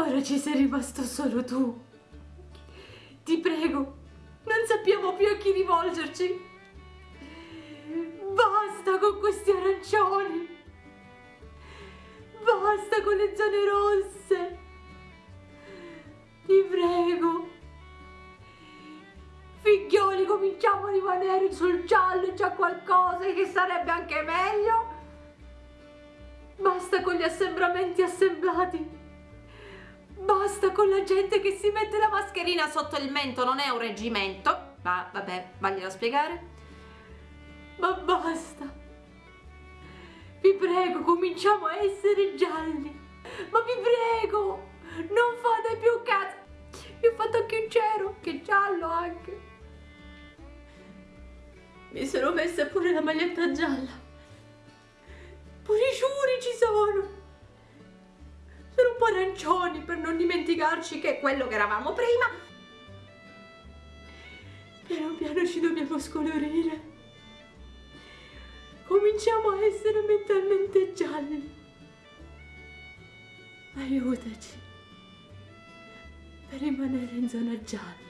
Ora ci sei rimasto solo tu. Ti prego, non sappiamo più a chi rivolgerci. Basta con questi arancioni. Basta con le zone rosse. Ti prego. Figlioli, cominciamo a rimanere sul giallo, c'è qualcosa che sarebbe anche meglio. Basta con gli assembramenti assemblati. Basta con la gente che si mette la mascherina sotto il mento, non è un reggimento. Ma vabbè, vaglielo a spiegare. Ma basta. Vi prego, cominciamo a essere gialli. Ma vi prego, non fate più cazzo. Vi ho fatto anche un cero, che giallo anche. Mi sono messa pure la maglietta gialla. Po' arancioni per non dimenticarci che è quello che eravamo prima. Piano piano ci dobbiamo scolorire. Cominciamo a essere mentalmente gialli. Aiutaci per rimanere in zona gialla.